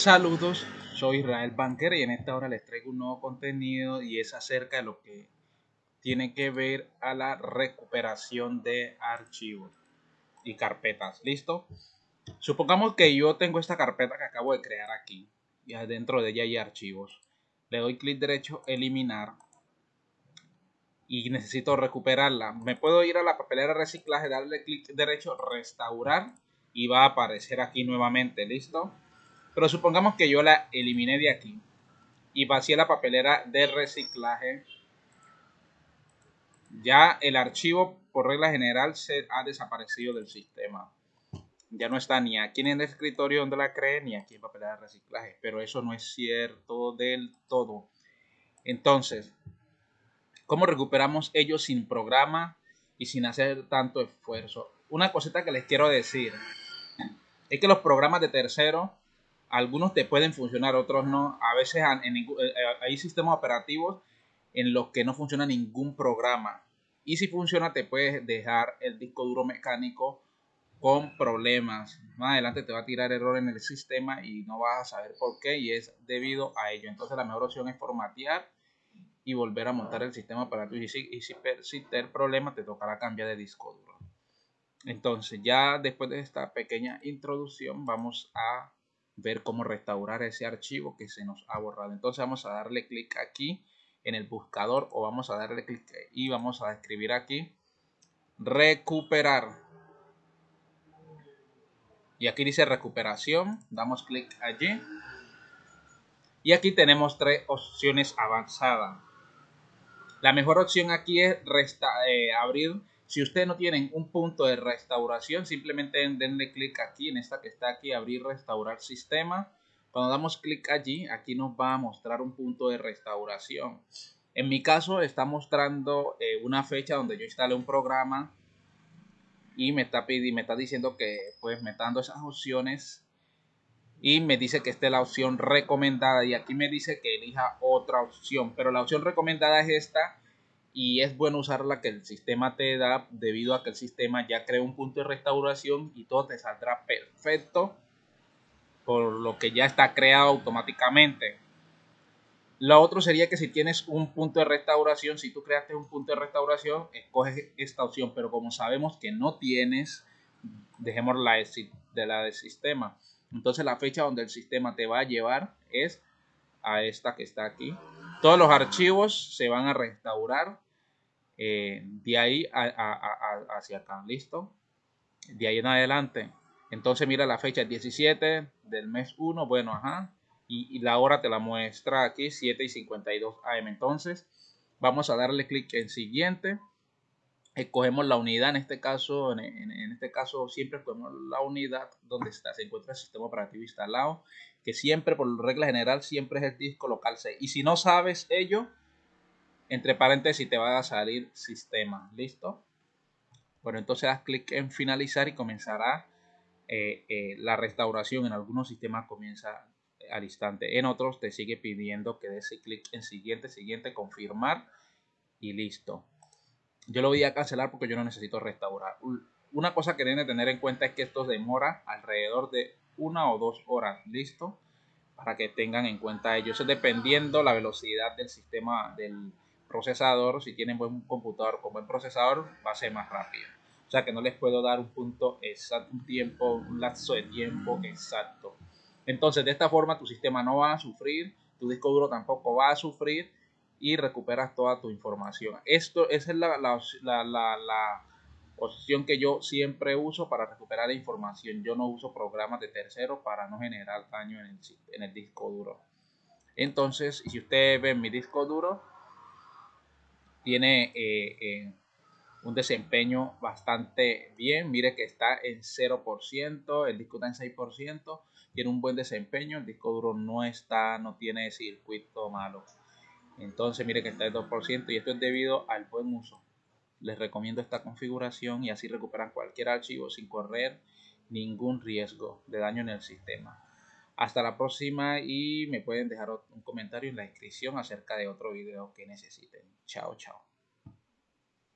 Saludos, soy Israel Banker y en esta hora les traigo un nuevo contenido y es acerca de lo que tiene que ver a la recuperación de archivos y carpetas. ¿Listo? Supongamos que yo tengo esta carpeta que acabo de crear aquí y dentro de ella hay archivos. Le doy clic derecho, eliminar y necesito recuperarla. Me puedo ir a la papelera reciclaje, darle clic derecho, restaurar y va a aparecer aquí nuevamente. ¿Listo? Pero supongamos que yo la eliminé de aquí y vacié la papelera de reciclaje. Ya el archivo, por regla general, se ha desaparecido del sistema. Ya no está ni aquí en el escritorio donde la creé, ni aquí en papelera de reciclaje. Pero eso no es cierto del todo. Entonces, ¿cómo recuperamos ellos sin programa y sin hacer tanto esfuerzo? Una cosita que les quiero decir es que los programas de tercero algunos te pueden funcionar, otros no. A veces eh, eh, hay sistemas operativos en los que no funciona ningún programa. Y si funciona, te puedes dejar el disco duro mecánico con problemas. Más adelante te va a tirar error en el sistema y no vas a saber por qué y es debido a ello. Entonces la mejor opción es formatear y volver a montar el sistema operativo. Y si, y si persiste el problema, te tocará cambiar de disco duro. Entonces ya después de esta pequeña introducción vamos a ver cómo restaurar ese archivo que se nos ha borrado. Entonces vamos a darle clic aquí en el buscador o vamos a darle clic y vamos a escribir aquí recuperar. Y aquí dice recuperación, damos clic allí. Y aquí tenemos tres opciones avanzadas. La mejor opción aquí es eh, abrir si ustedes no tienen un punto de restauración, simplemente denle clic aquí en esta que está aquí, abrir, restaurar sistema. Cuando damos clic allí, aquí nos va a mostrar un punto de restauración. En mi caso está mostrando eh, una fecha donde yo instalé un programa y me está, pidiendo, me está diciendo que pues me está dando esas opciones y me dice que esta es la opción recomendada y aquí me dice que elija otra opción, pero la opción recomendada es esta y es bueno usar la que el sistema te da debido a que el sistema ya crea un punto de restauración y todo te saldrá perfecto por lo que ya está creado automáticamente. Lo otro sería que si tienes un punto de restauración, si tú creaste un punto de restauración, escoges esta opción, pero como sabemos que no tienes, dejemos la de la del sistema. Entonces la fecha donde el sistema te va a llevar es a esta que está aquí. Todos los archivos se van a restaurar eh, de ahí hacia acá. ¿Listo? De ahí en adelante. Entonces mira la fecha 17 del mes 1. Bueno, ajá. Y, la hora te la muestra aquí 7 y 52 am. Entonces vamos a darle clic en siguiente. Escogemos la unidad. En este caso, en, este caso siempre escogemos la unidad donde está, se encuentra el sistema operativo instalado que siempre, por regla general, siempre es el disco local C. Y si no sabes ello, entre paréntesis te va a salir sistema. ¿Listo? Bueno, entonces das clic en finalizar y comenzará eh, eh, la restauración. En algunos sistemas comienza al instante. En otros te sigue pidiendo que des clic en siguiente, siguiente, confirmar y listo. Yo lo voy a cancelar porque yo no necesito restaurar. Una cosa que deben tener en cuenta es que esto demora alrededor de una o dos horas, ¿listo? Para que tengan en cuenta ello. Eso dependiendo la velocidad del sistema del procesador. Si tienen buen computador con buen procesador, va a ser más rápido. O sea que no les puedo dar un punto exacto, un tiempo, un lapso de tiempo exacto. Entonces, de esta forma tu sistema no va a sufrir, tu disco duro tampoco va a sufrir y recuperas toda tu información. Esto, esa es la, la, la, la opción que yo siempre uso para recuperar información. Yo no uso programas de terceros para no generar daño en el, en el disco duro. Entonces, si ustedes ven mi disco duro, tiene eh, eh, un desempeño bastante bien. Mire que está en 0%, el disco está en 6%, tiene un buen desempeño, el disco duro no está, no tiene circuito malo. Entonces, mire que está en 2% y esto es debido al buen uso les recomiendo esta configuración y así recuperan cualquier archivo sin correr ningún riesgo de daño en el sistema. Hasta la próxima y me pueden dejar un comentario en la descripción acerca de otro video que necesiten. Chao, chao.